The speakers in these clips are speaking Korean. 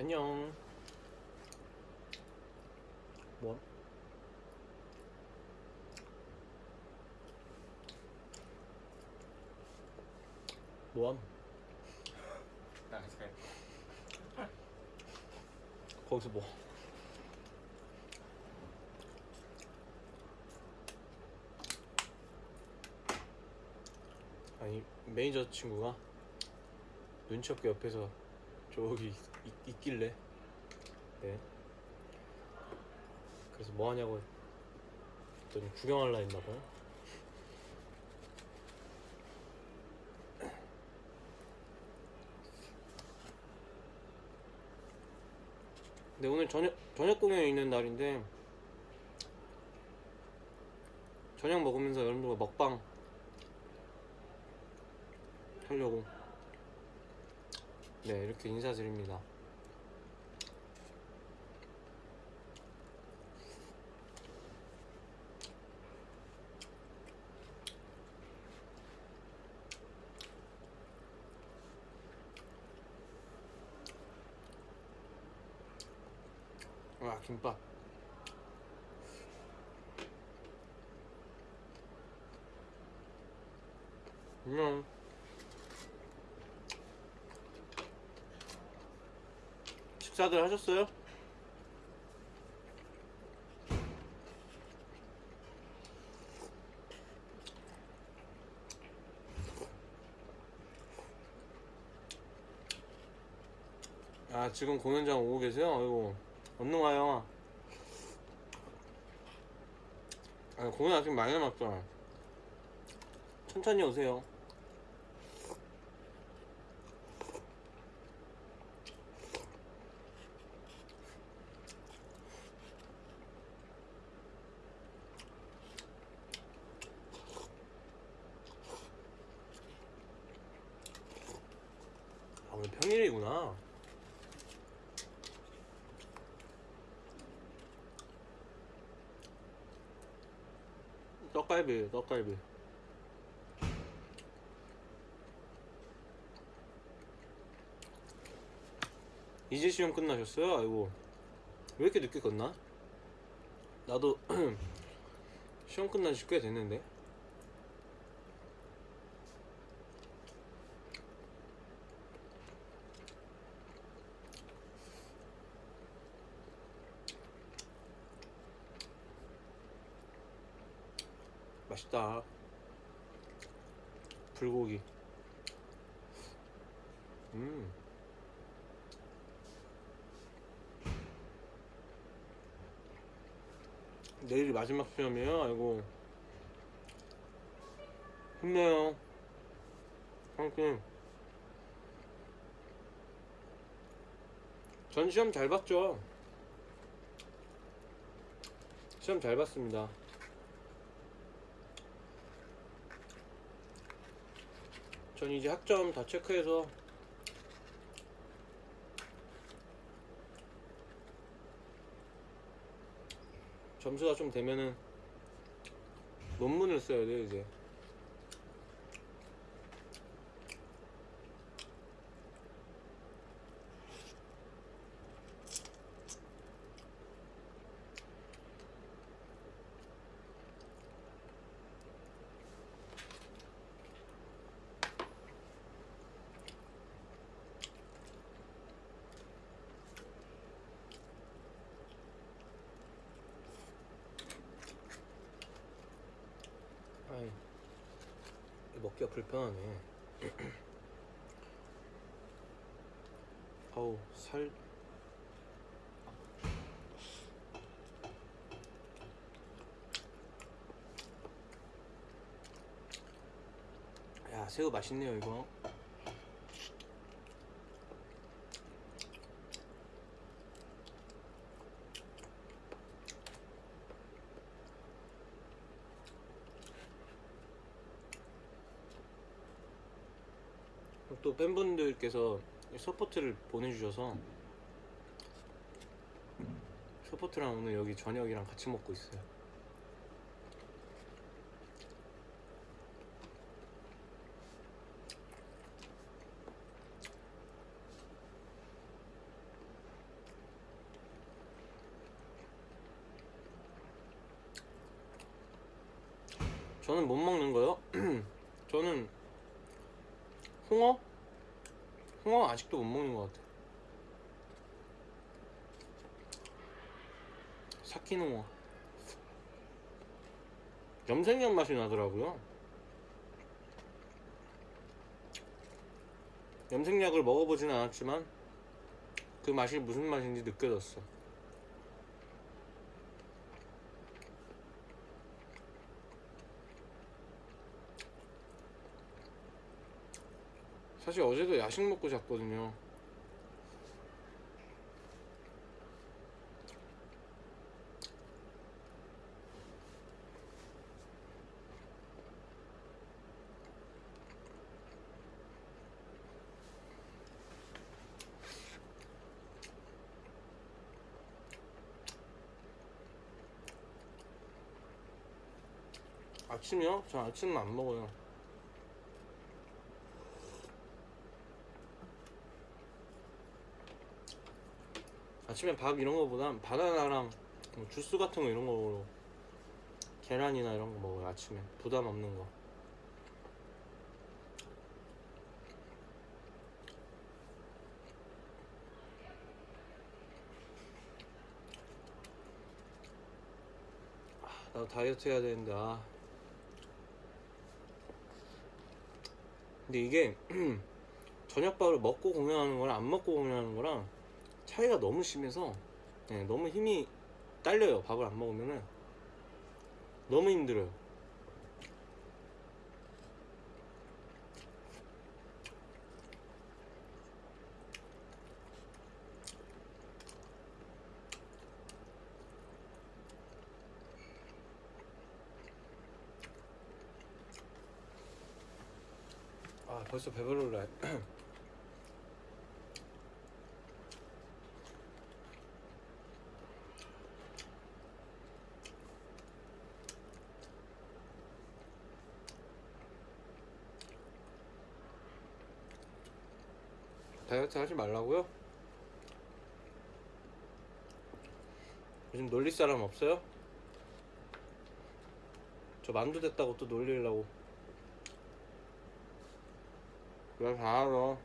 안녕. 뭐? 뭐함? 아, 잘. 거기서 뭐? 아니 매니저 친구가 눈치 없게 옆에서 저기 있, 있길래. 네. 그래서 뭐 하냐고 했더니 구경할라 했나 봐요. 근데 오늘 저녁 저녁 공연이 있는 날인데 저녁 먹으면서 여러분들과 먹방 하려고 네 이렇게 인사드립니다. 와 김밥 안녕 식사들 하셨어요? 아 지금 공연장 오고 계세요? 아이고 얼른 와요 아 공연 아직 많이 남았죠 천천히 오세요 아 오늘 평일이구나 떡갈비 떡갈비 이제 시험 끝나셨어요? 아이고. 왜 이렇게 늦게 끝나? 나도 시험 끝난 지 꽤 됐는데. 맛있다. 불고기. 음 내일이 마지막 시험이에요. 아이고. 힘내요. 화이팅 전 시험 잘 봤죠? 시험 잘 봤습니다. 전 이제 학점 다 체크해서 점수가 좀 되면은 논문을 써야 돼요 이제 아이 먹기가 불편하네. 아우 살. 야 새우 맛있네요 이거 또 팬분들께서 서포트를 보내주셔서 서포트랑 오늘 여기 저녁이랑 같이 먹고 있어요. 저는 못 먹는 거요? 저는 홍어? 홍어 아직도 못 먹는 것 같아. 홍어. 염색약 맛이 나더라고요. 염색약을 먹어보진 않았지만 그 맛이 무슨 맛인지 느껴졌어. 사실 어제도 야식 먹고 잤거든요. 아침이요? 저 아침은 안 먹어요. 아침에 밥 이런 거보다 바나나랑 뭐 주스 같은 거 이런 거로 계란이나 이런 거 먹어요 아침에 부담 없는 거 아, 나도 다이어트 해야 되는데 아 근데 이게 저녁밥을 먹고 공연하는 거랑 안 먹고 공연하는 거랑 차이가 너무 심해서 네, 너무 힘이 딸려요 밥을 안 먹으면은. 너무 힘들어요 아 벌써 배부르래 다이어트 하지 말라고요? 요즘 놀릴 사람 없어요? 저 만두 됐다고 또 놀리려고 그래 다 알아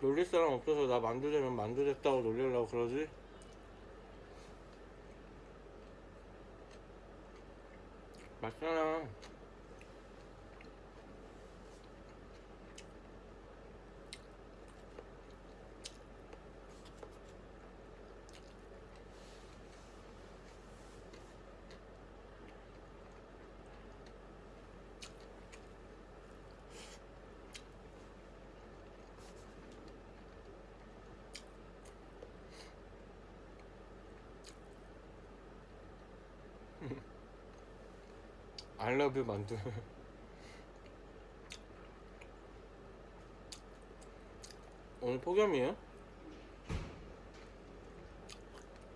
놀릴 사람 없어서 나 만두 되면 만두 됐다고 놀리려고 그러지? 맞잖아 You 만두 오늘 폭염이에요?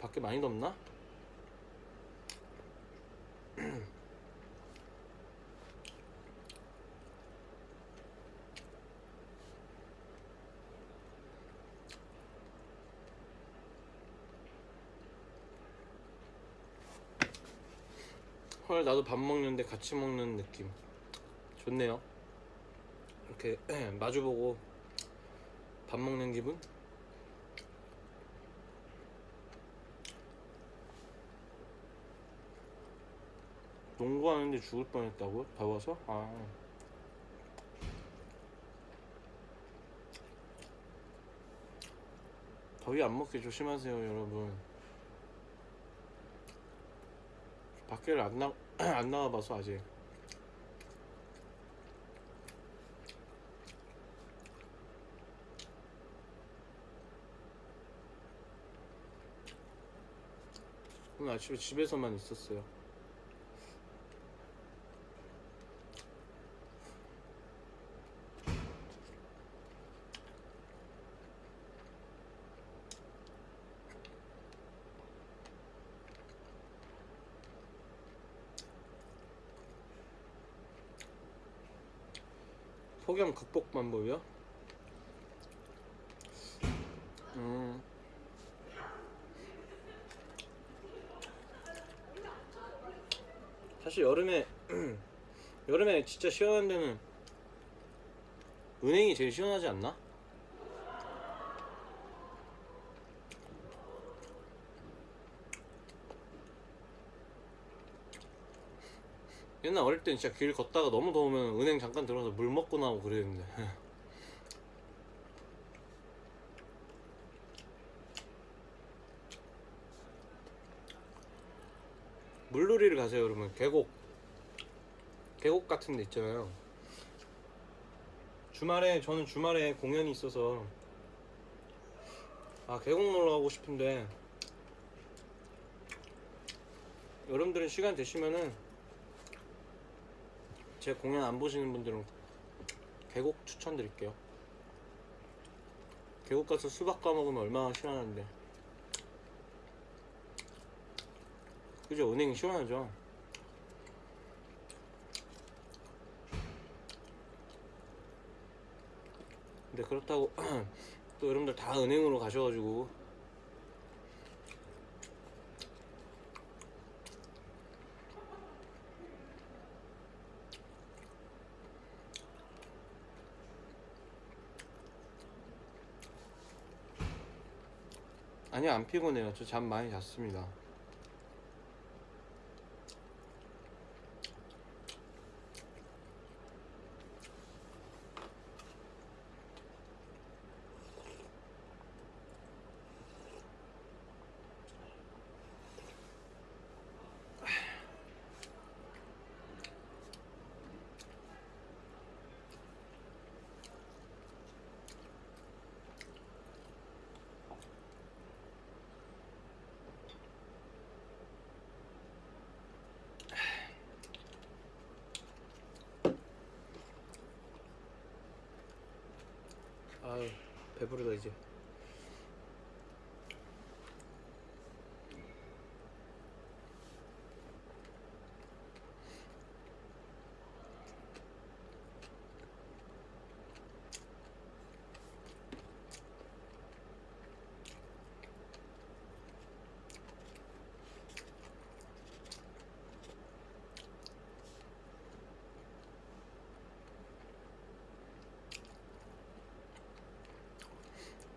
밖에 많이 덥나? 헐 나도 밥 먹는데 같이 먹는 느낌. 좋네요. 이렇게 마주보고 밥 먹는 기분? 농구하는데 죽을 뻔했다고요? 더워서? 아. 더위 안 먹게 조심하세요 여러분 밖에를 안, 나, 안 나와봐서 아직. 오늘 아침에 집에서만 있었어요 폐렴 극복 방법이요? 음. 사실 여름에 여름에 진짜 시원한 데는 은행이 제일 시원하지 않나? 어릴 땐 진짜 길 걷다가 너무 더우면 은행 잠깐 들어가서 물 먹고 나오고 그랬는데. 물놀이를 가세요 여러분 계곡. 계곡 같은 데 있잖아요. 주말에 저는 주말에 공연이 있어서. 아 계곡 놀러 가고 싶은데. 여러분들은 시간 되시면은 제 공연 안 보시는 분들은 계곡 추천드릴게요. 계곡 가서 수박 까먹으면 얼마나 시원한데. 그죠? 은행이 시원하죠? 근데 그렇다고 또 여러분들 다 은행으로 가셔가지고 아니요 안 피곤해요. 저 잠 많이 잤습니다 아유 배부르다 이제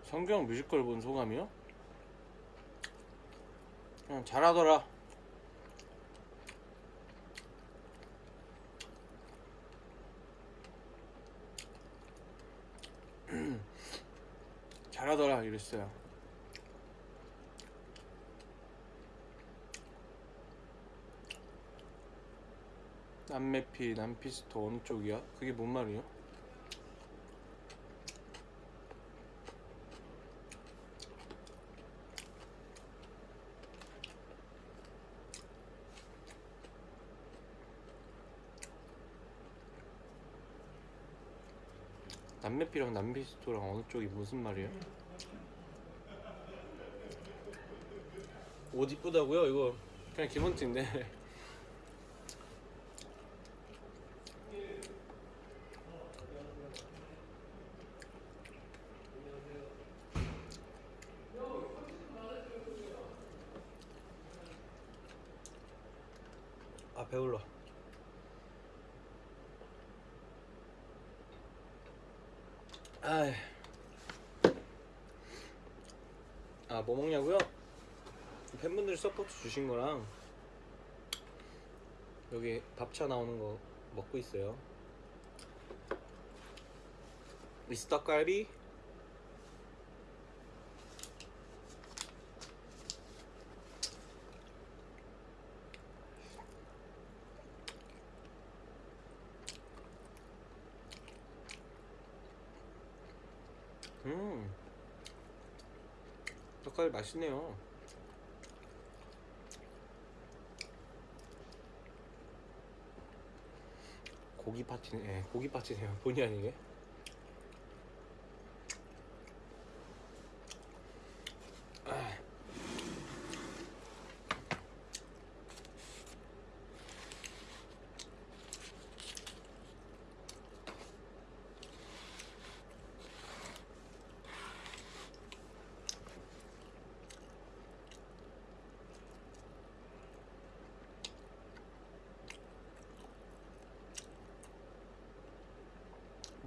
성경 뮤지컬 본 소감이요? 그냥 잘하더라 잘하더라 이랬어요 남매피 남피스토 어느 쪽이야? 그게 뭔 말이야? 남매피랑 남피스토랑 어느 쪽이 무슨 말이에요? 옷 이쁘다고요? 이거 그냥 기본티인데 아 배불러 아이. 아, 뭐 먹냐고요? 팬분들이 서포트 주신 거랑 여기 밥차 나오는 거 먹고 있어요. 미스터 갈비 음 떡갈비 맛있네요 고기 파티네. 예, 고기 파티네요. 본의 아니게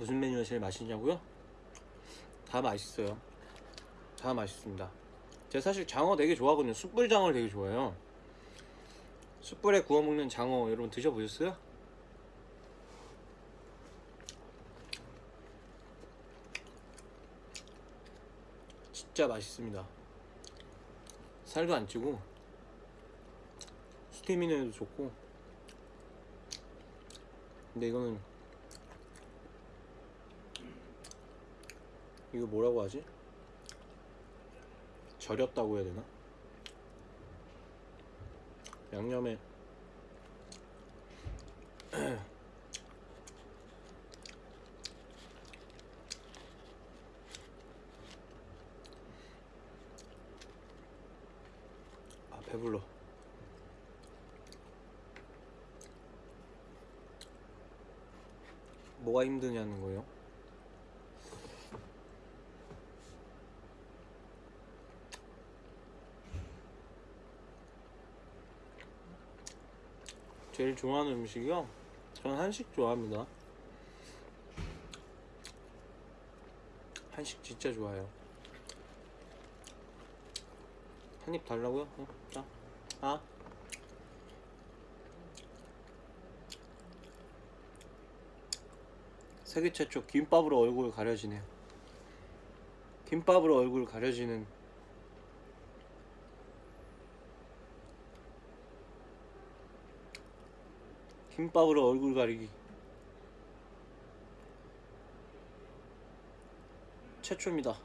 무슨 메뉴가 제일 맛있냐고요? 다 맛있어요. 다 맛있습니다. 제가 사실 장어 되게 좋아하거든요. 숯불 장어를 되게 좋아해요. 숯불에 구워 먹는 장어 여러분 드셔보셨어요? 진짜 맛있습니다. 살도 안 찌고 스테미너에도 좋고 근데 이거는 이거 뭐라고 하지? 절였다고 해야 되나? 양념에 아 배불러 뭐가 힘드냐는 거예요? 제일 좋아하는 음식이요? 저는 한식 좋아합니다. 한식 진짜 좋아해요. 한 입 달라고요? 어, 자, 아. 세계 최초 김밥으로 얼굴 가려지네요. 김밥으로 얼굴 가려지는 김밥으로 얼굴 가리기 최초입니다.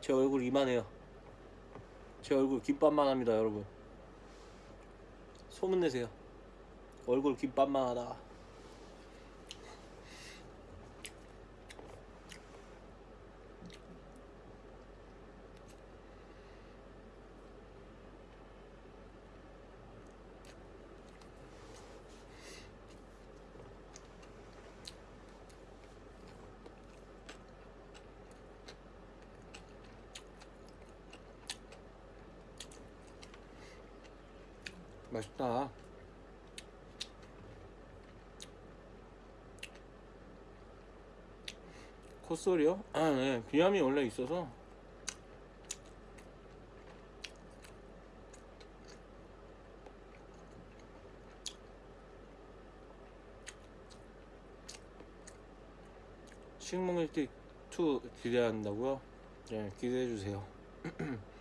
제 얼굴 이만해요. 제 얼굴 김밥만 합니다, 여러분. 소문 내세요. 얼굴 김밥만 하다. 맛있다. 콧소리요? 아, 네. 비염이 원래 있어서 식목일티 2 기대한다고요? 네, 기대해 주세요.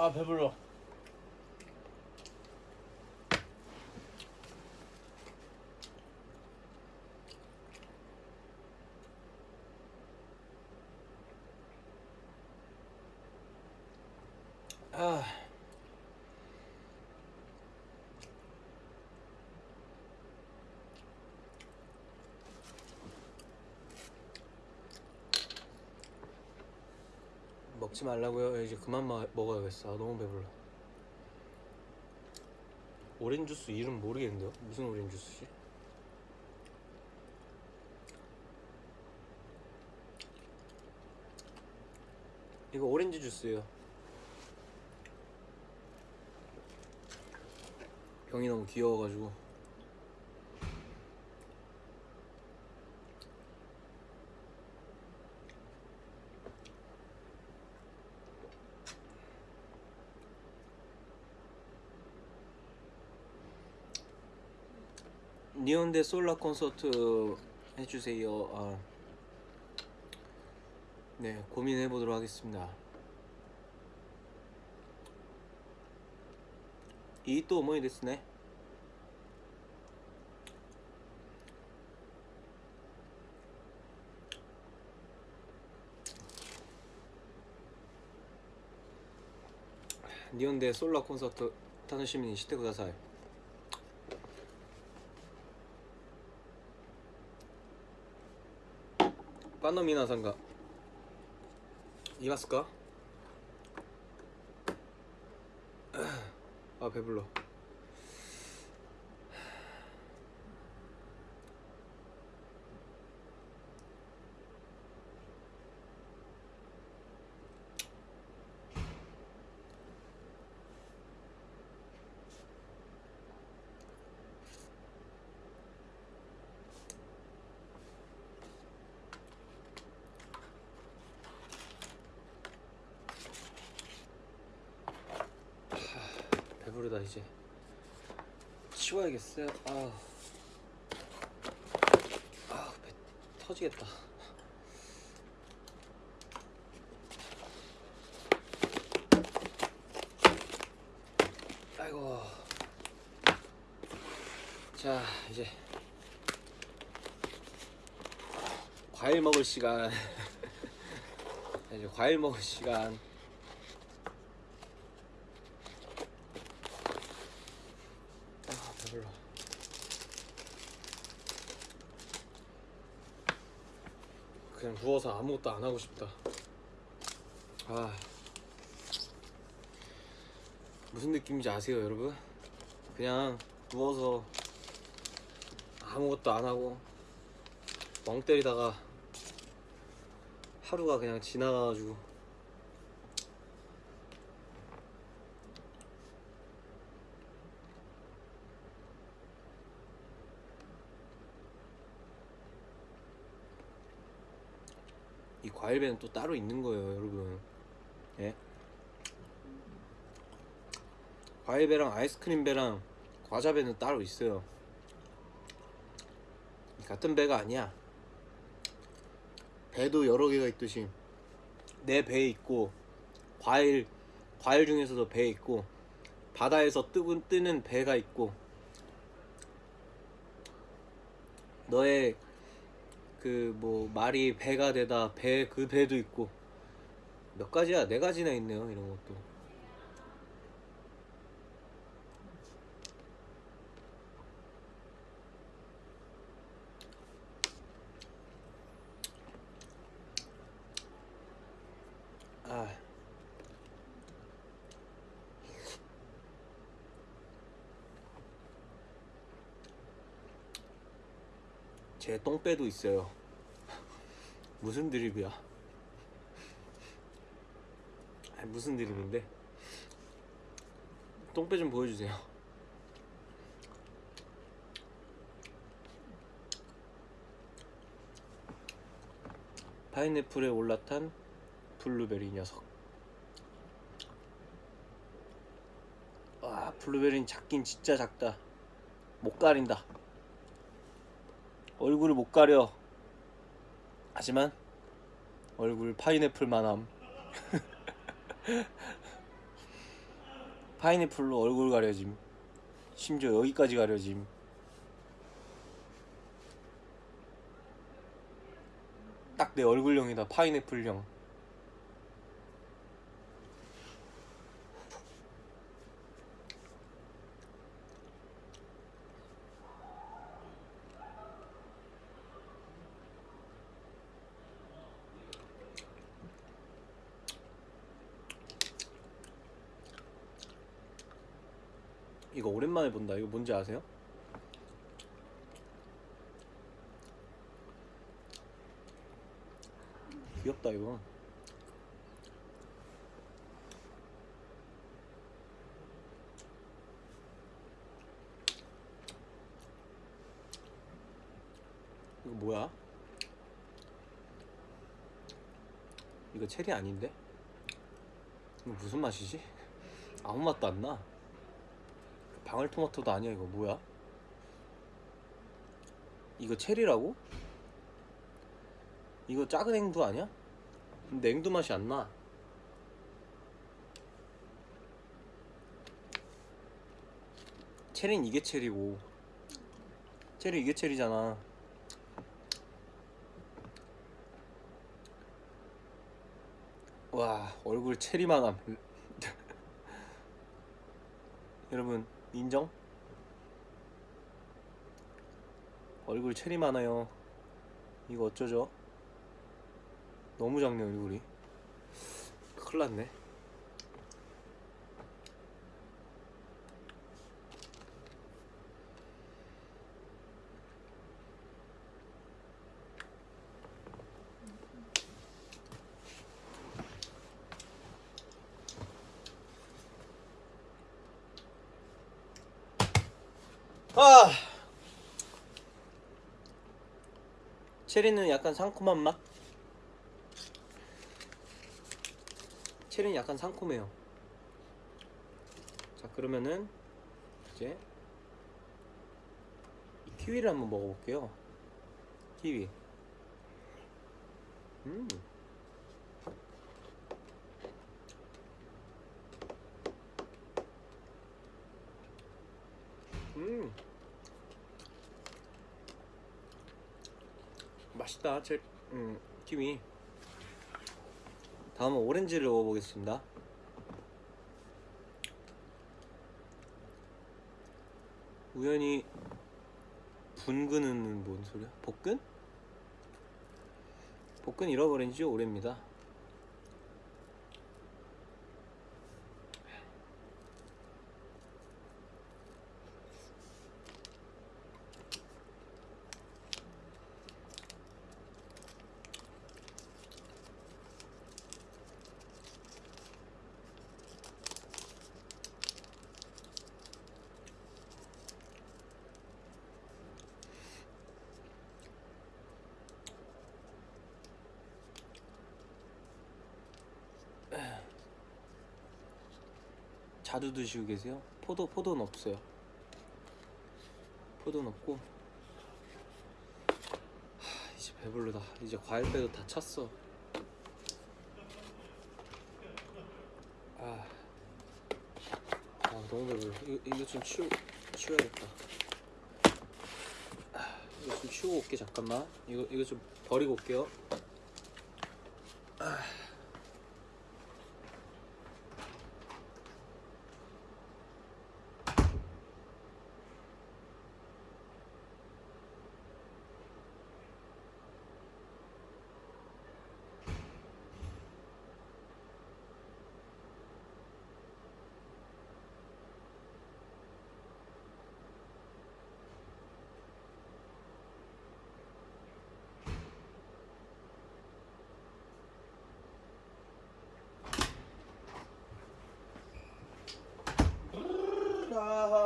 아 배불러. 아. 먹지 말라고요. 이제 그만 마, 먹어야겠어. 아, 너무 배불러. 오렌지 주스 이름 모르겠는데요? 무슨 오렌지 주스지? 이거 오렌지 주스예요. 병이 너무 귀여워가지고. 니온데 솔라 콘서트 해주세요. 아, 네, 고민해 보도록 하겠습니다. 이 또思いですね. 니온데 솔라 콘서트 楽しみにしてください. 빤노皆さんがいますか아 배불러 부르다 이제. 치워야겠어요? 아우. 아우 배 터지겠다. 아이고. 자 이제. 과일 먹을 시간. 이제 과일 먹을 시간 아 배불러 그냥 누워서 아무것도 안 하고 싶다 아 무슨 느낌인지 아세요 여러분? 그냥 누워서 아무것도 안 하고 멍 때리다가 하루가 그냥 지나가가지고 이 과일배는 또 따로 있는 거예요 여러분. 예? 과일배랑 아이스크림배랑 과자배는 따로 있어요. 같은 배가 아니야. 배도 여러 개가 있듯이 내 배에 있고 과일 과일 중에서도 배에 있고 바다에서 뜨고 뜨는 배가 있고 너의 그 뭐 말이 배가 되다 배 그 배도 있고. 몇 가지야? 네 가지나 있네요 이런 것도 제 똥배도 있어요. 무슨 드립이야? 아니, 무슨 드립인데? 똥배 좀 보여주세요. 파인애플에 올라탄 블루베리 녀석. 와, 블루베리는 작긴 진짜 작다. 못 가린다. 얼굴을 못 가려. 하지만 얼굴 파인애플 만함. 파인애플로 얼굴 가려짐. 심지어 여기까지 가려짐. 딱 내 얼굴형이다. 파인애플형. 이거 본다. 이거 뭔지 아세요? 귀엽다 이거. 이거 뭐야? 이거 체리 아닌데? 이거 무슨 맛이지? 아무 맛도 안 나. 방울토마토도 아니야 이거 뭐야? 이거 체리라고? 이거 작은 앵두 아니야? 근데 앵두 맛이 안 나. 체리는 이게 체리고 체리 이게 체리잖아. 와 얼굴 체리만함. 여러분 인정? 얼굴 체리 많아요. 이거 어쩌죠? 너무 작네 얼굴이. 큰일 났네. 아 체리는 약간 상콤한 맛? 체리는 약간 상콤해요 자 그러면은 이제 이 키위를 한번 먹어볼게요. 키위. 음. 음. 맛있다. 제 음, 키위. 다음은 오렌지를 먹어보겠습니다. 우연히 분근은 뭔 소리야? 복근? 복근 잃어버린 지 오래입니다. 자주 드시고 계세요? 포도 포도는 없어요. 포도는 없고. 하, 이제 배불르다. 이제 과일배도 다 찼어. 아, 아 너무 배불러. 이거, 이거 좀 치우 치워야겠다. 아, 이거 좀 치우고 올게 잠깐만. 이거 이거 좀 버리고 올게요. 아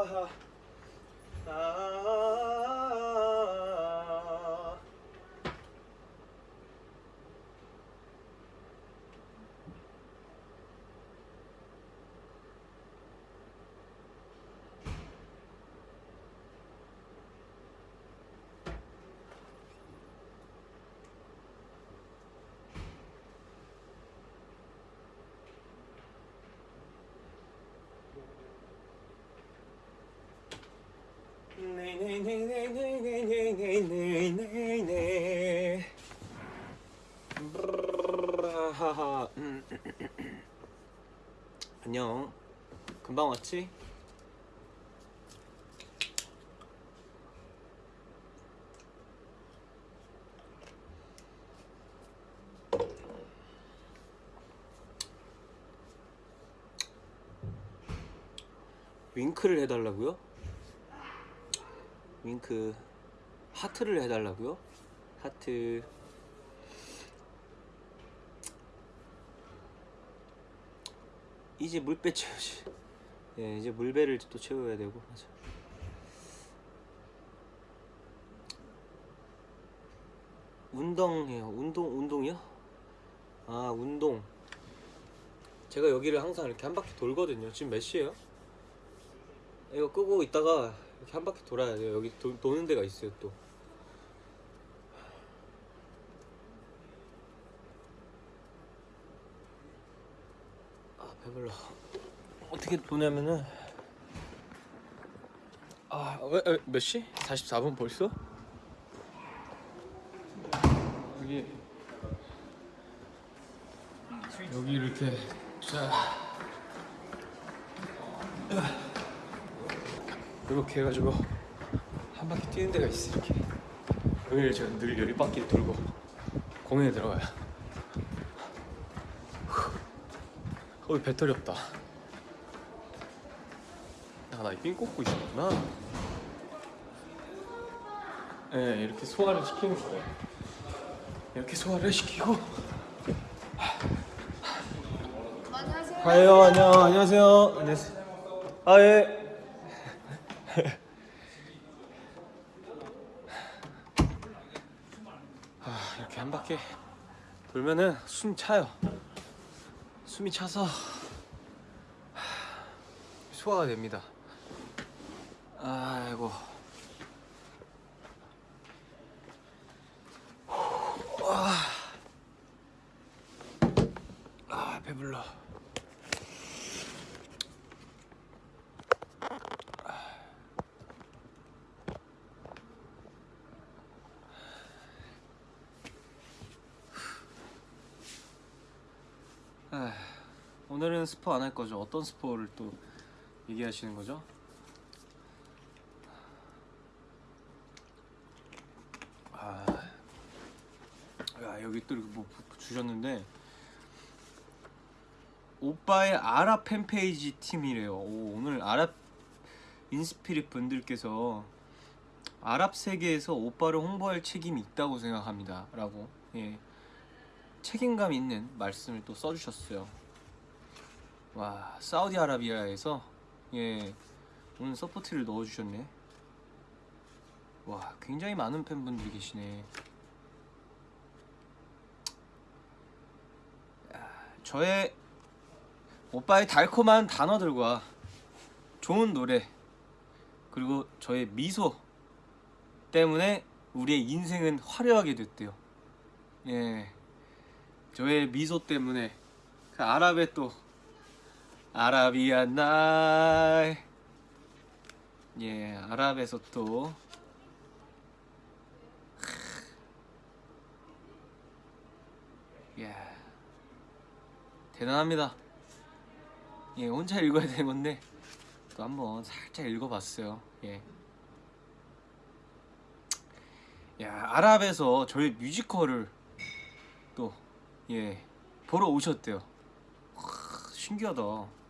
哈哈。 음. 안녕. 금방 왔지? 윙크를 해달라고요? 윙크 하트를 해달라고요? 하트 이제 물배 채우지 예 이제 물배를 또 채워야 되고 맞아 운동해요 운동 운동이요? 아 운동 제가 여기를 항상 이렇게 한 바퀴 돌거든요 지금 몇 시에요? 이거 끄고 있다가 이렇게 한 바퀴 돌아야 돼요. 여기 도, 도는 데가 있어요 또. 아 배불러. 어떻게 도냐면은 아 왜, 왜, 몇 시? 44분 벌써? 여기 여기 이렇게 자 이렇게 해가지고 한 바퀴 뛰는 데가 있어 이렇게. 여기를 제가 늘열 바퀴 돌고 공연에 들어가요. 후. 어 배터리 없다. 아나삥 꽂고 있었구나. 네 이렇게 소화를 시키는 거예요. 이렇게 소화를 시키고. 안녕하세요. 아유 안녕. 안녕하세요. 안녕하세요. 아예 아 이렇게 한 바퀴 돌면은 숨 차요 숨이 차서 하, 소화가 됩니다. 아이고. 아, 배불러. 아, 오늘은 스포 안 할 거죠? 어떤 스포를 또 얘기하시는 거죠? 아, 야 여기 또 이렇게 뭐 부- 주셨는데 오빠의 아랍 fan page 팀이래요. 오, 오늘 아랍 인스피릿 분들께서 아랍 세계에서 오빠를 홍보할 책임이 있다고 생각합니다.라고 예. 책임감 있는 말씀을 또 써주셨어요. 와 사우디아라비아에서 예 오늘 서포트를 넣어주셨네. 와 굉장히 많은 팬분들이 계시네. 야, 저의 오빠의 달콤한 단어들과 좋은 노래 그리고 저의 미소 때문에 우리의 인생은 화려하게 됐대요. 예. 저의 미소 때문에 그 아랍의 또 아라비아 날 예, 아랍에서 또 예. 대단합니다. 예, 혼자 읽어야 되는 건데 또 한번 살짝 읽어봤어요. 예. 야, 아랍에서 저희 뮤지컬을 또 예, 보러 오셨대요. 와, 신기하다.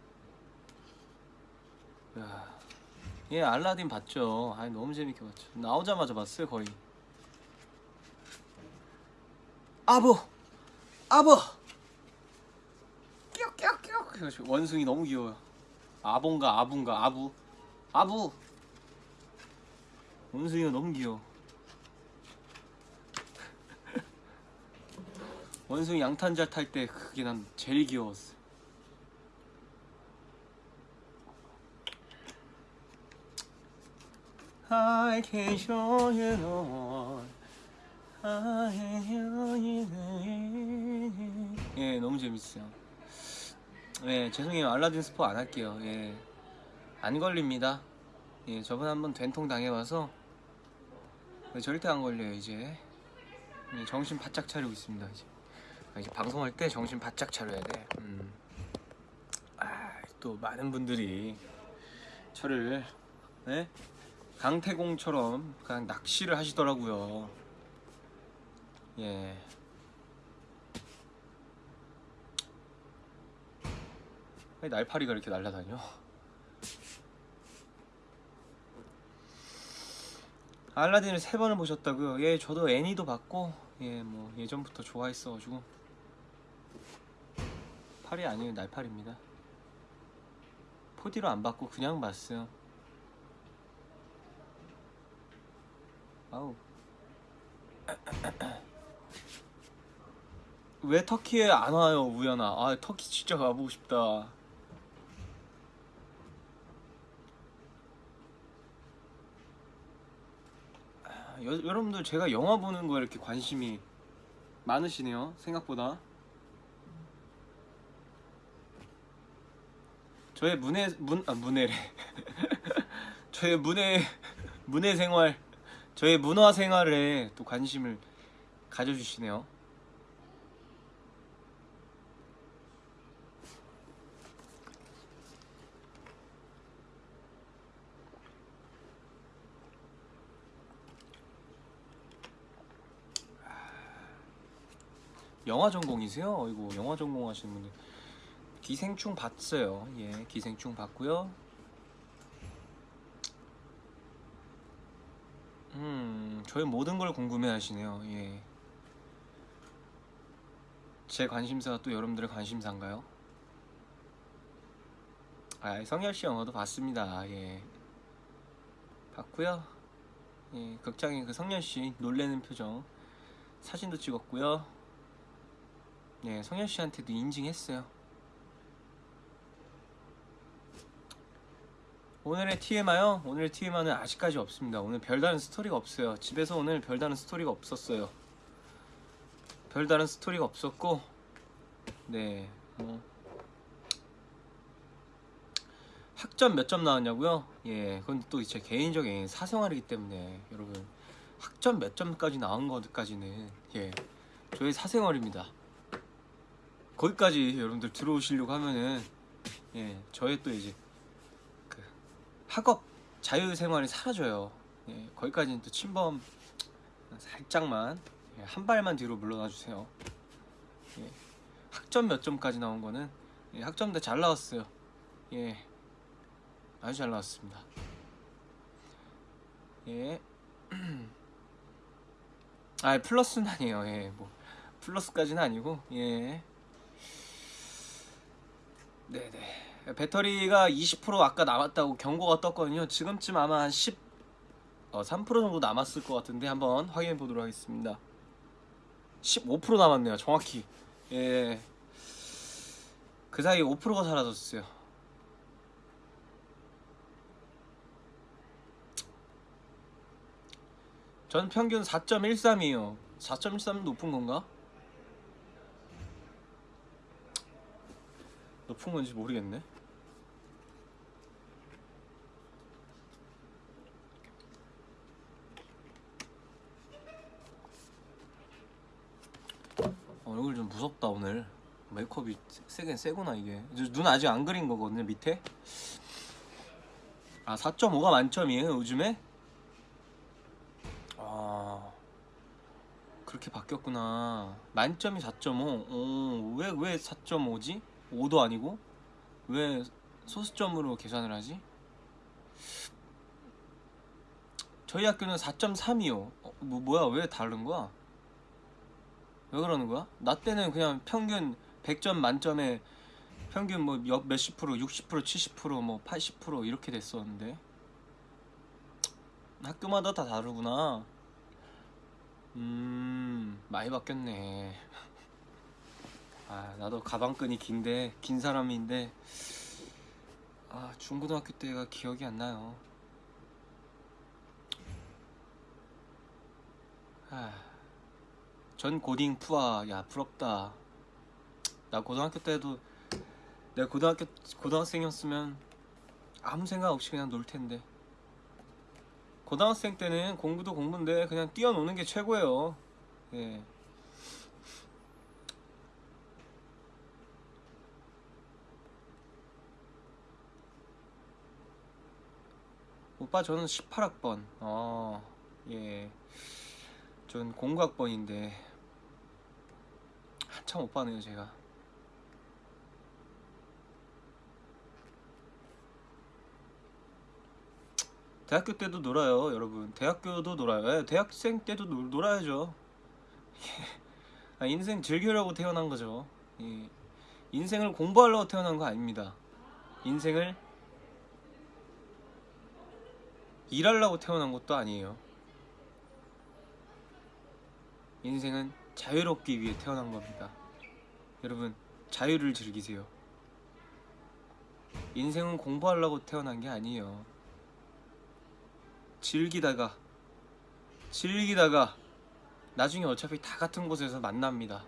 야, 예, 알라딘 봤죠. 아, 너무 재밌게 봤죠. 나오자마자 봤어요, 거의. 아버, 아버. 끼역끼역끼역. 원숭이 너무 귀여워요. 아본가 아분가 아부, 아부. 원숭이가 너무 귀여워. 원숭이 양탄자 탈 때 그게 난 제일 귀여웠어. I can show you one. I can show you the 예, 너무 재밌어요. 예, 죄송해요. 알라딘 스포 안 할게요. 예, 안 걸립니다. 예, 저번 한번 된통 당해봐서 예, 절대 안 걸려요 이제. 예, 정신 바짝 차리고 있습니다 이제. 아, 이제 방송할 때 정신 바짝 차려야 돼. 음. 아, 또 많은 분들이 저를 네? 강태공처럼 그냥 낚시를 하시더라고요. 예. 왜 날파리가 이렇게 날아다녀? 알라딘을 세 번을 보셨다고요? 예, 저도 애니도 봤고, 예, 뭐 예전부터 좋아했어가지고 팔이 아니에요, 날파리입니다. 포디로 안 받고 그냥 봤어요. 아우. 왜 터키에 안 와요, 우연아? 아, 터키 진짜 가보고 싶다. 아, 여, 여러분들 제가 영화 보는 거에 이렇게 관심이 많으시네요, 생각보다. 저의 문해 문아 문해래. 저의 문해 문해 생활, 저의 문화 생활에 또 관심을 가져주시네요. 영화 전공이세요? 어이구 영화 전공하시는 분들 기생충 봤어요. 예, 기생충 봤고요. 음, 저의 모든 걸 궁금해 하시네요. 예. 제 관심사가 또 여러분들의 관심사인가요? 아, 성열 씨 영화도 봤습니다. 예. 봤고요. 예, 극장에 그 성열 씨 놀래는 표정 사진도 찍었고요. 예, 성열 씨한테도 인증했어요. 오늘의 TMI요? 오늘의 TMI는 아직까지 없습니다. 오늘 별다른 스토리가 없어요. 집에서 오늘 별다른 스토리가 없었어요. 별다른 스토리가 없었고, 네, 뭐 학점 몇 점 나왔냐고요? 예, 그건 또 제 개인적인 사생활이기 때문에 여러분 학점 몇 점까지 나온 것까지는 예, 저의 사생활입니다. 거기까지 여러분들 들어오시려고 하면은 예, 저의 또 이제 그 학업 자유 생활이 사라져요. 예, 거기까지는 또 침범 살짝만 예, 한 발만 뒤로 물러나 주세요. 예, 학점 몇 점까지 나온 거는 예, 학점 다잘 나왔어요. 예, 아주 잘 나왔습니다. 예, 아 플러스는 아니에요. 예, 뭐 플러스까지는 아니고 예. 네네. 배터리가 20% 아까 남았다고 경고가 떴거든요. 지금쯤 아마 한 10, 어, 3% 정도 남았을 것 같은데 한번 확인해 보도록 하겠습니다. 15% 남았네요. 정확히. 예. 그 사이 5%가 사라졌어요. 전 평균 4.13이에요. 4.13 높은 건가? 높은 건지 모르겠네. 얼굴 좀 무섭다 오늘. 메이크업이 세긴 세구나 이게. 눈 아직 안 그린 거거든요 밑에. 아 4.5가 만점이에요 요즘에? 아 그렇게 바뀌었구나. 만점이 4.5. 어, 왜왜 4.5지? 5도 아니고 왜 소수점으로 계산을 하지? 저희 학교는 4.3이요. 어, 뭐 뭐야 왜 다른 거야? 왜 그러는 거야? 나 때는 그냥 평균 100점 만점에 평균 뭐 몇- 몇십 프로, 60% 70%뭐 80% 이렇게 됐었는데 학교마다 다 다르구나. 음 많이 바뀌었네. 아 나도 가방끈이 긴데 긴 사람인데 아 중고등학교 때가 기억이 안 나요. 아, 전 고딩 푸아 야 부럽다. 나 고등학교 때도 내가 고등학교 고등학생이었으면 아무 생각 없이 그냥 놀 텐데. 고등학생 때는 공부도 공부인데 그냥 뛰어노는 게 최고예요. 예. 오빠 저는 18학번. 어, 예. 전 공학번인데 한 참 오빠네요 제가. 대학교 때도 놀아요, 여러분. 대학교도 놀아요. 예, 대학생 때도 놀, 놀아야죠. 아, 인생 즐기려고 태어난 거죠. 예. 인생을 공부하려고 태어난 거 아닙니다. 인생을 일하려고 태어난 것도 아니에요. 인생은 자유롭기 위해 태어난 겁니다. 여러분, 자유를 즐기세요. 인생은 공부하려고 태어난 게 아니에요. 즐기다가, 즐기다가, 나중에 어차피 다 같은 곳에서 만납니다.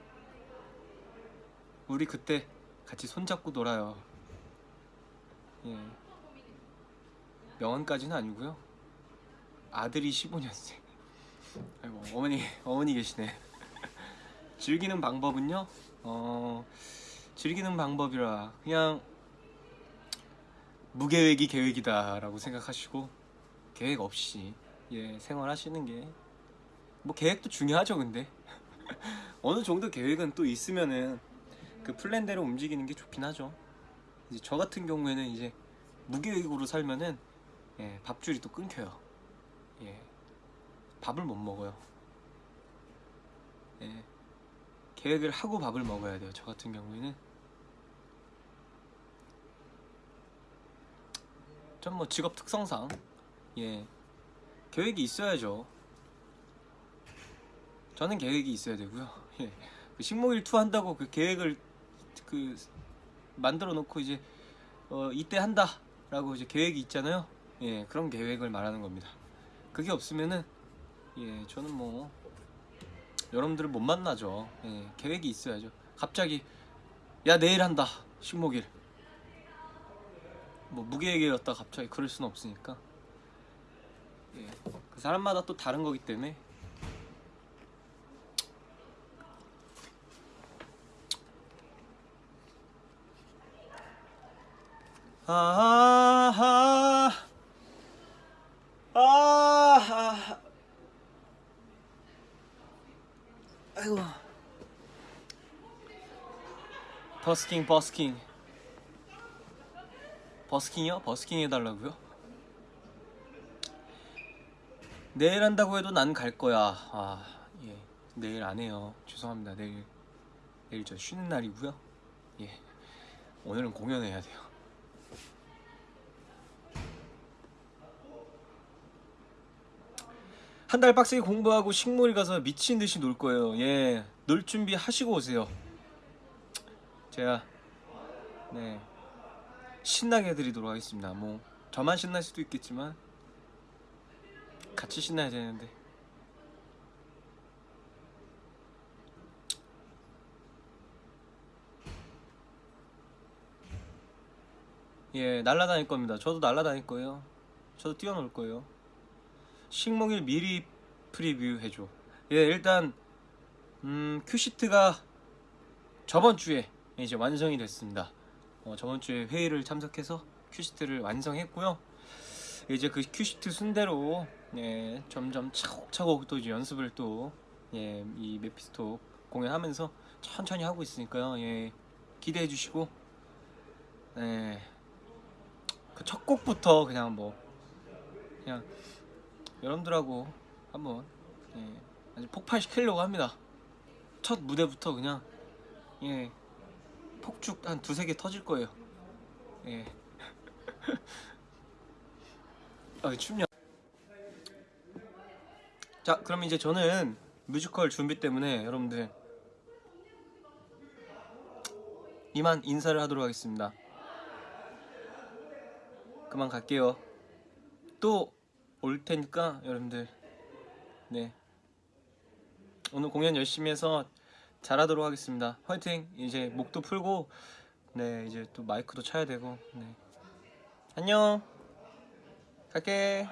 우리 그때 같이 손잡고 놀아요. 예. 명언까지는 아니고요. 아들이 15년생. 아이고 어머니 어머니 계시네. 즐기는 방법은요. 어 즐기는 방법이라 그냥 무계획이 계획이다 라고 생각하시고 계획 없이 예 생활하시는 게 뭐 계획도 중요하죠 근데 어느 정도 계획은 또 있으면은 그 플랜대로 움직이는 게 좋긴 하죠. 이제 저 같은 경우에는 이제 무계획으로 살면은 예, 밥줄이 또 끊겨요. 예, 밥을 못 먹어요. 예, 계획을 하고 밥을 먹어야 돼요. 저 같은 경우에는 전뭐 직업 특성상 예 계획이 있어야죠. 저는 계획이 있어야 되고요. 예, 그 식목일투 한다고 그 계획을 그 만들어 놓고 이제 어, 이때 한다 라고 이제 계획이 있잖아요. 예, 그런 계획을 말하는 겁니다. 그게 없으면은 예, 저는 뭐 여러분들을 못 만나죠. 예, 계획이 있어야죠. 갑자기 야 내일 한다 식목일 뭐 무계획이었다 갑자기 그럴 수는 없으니까 예, 그 사람마다 또 다른 거기 때문에 아하 아하 아이고 버스킹 버스킹. 버스킹이요? 버스킹 해달라고요? 내일 한다고 해도 난 갈 거야. 아 예. 내일 안 해요. 죄송합니다. 내일 내일 저 쉬는 날이고요. 예. 오늘은 공연해야 돼요. 한 달 빡세게 공부하고 식물이 가서 미친 듯이 놀 거예요. 예, 놀 준비 하시고 오세요. 제가 네 신나게 해드리도록 하겠습니다. 뭐 저만 신날 수도 있겠지만 같이 신나야 되는데. 예, 날라다닐 겁니다. 저도 날라다닐 거예요. 저도 뛰어놀 거예요. 식목일 미리 프리뷰 해줘. 예, 일단 음, 큐시트가 저번 주에 이제 완성이 됐습니다. 어, 저번 주에 회의를 참석해서 큐시트를 완성했고요. 이제 그 큐시트 순대로 예, 점점 차곡차곡 또 이제 연습을 또 예, 이 메피스토 공연하면서 천천히 하고 있으니까요. 예, 기대해 주시고 예, 그첫 곡부터 그냥 뭐 그냥 여러분들하고 한번 예, 아주 폭발시키려고 합니다. 첫 무대부터 그냥 예 폭죽 한 두세 개 터질 거예요. 예. 아 춥냐? 자 그럼 이제 저는 뮤지컬 준비 때문에 여러분들 이만 인사를 하도록 하겠습니다. 그만 갈게요. 또 올 테니까 여러분들 네 오늘 공연 열심히 해서 잘하도록 하겠습니다. 화이팅! 이제 목도 풀고 네 이제 또 마이크도 쳐야 되고 네 안녕 갈게.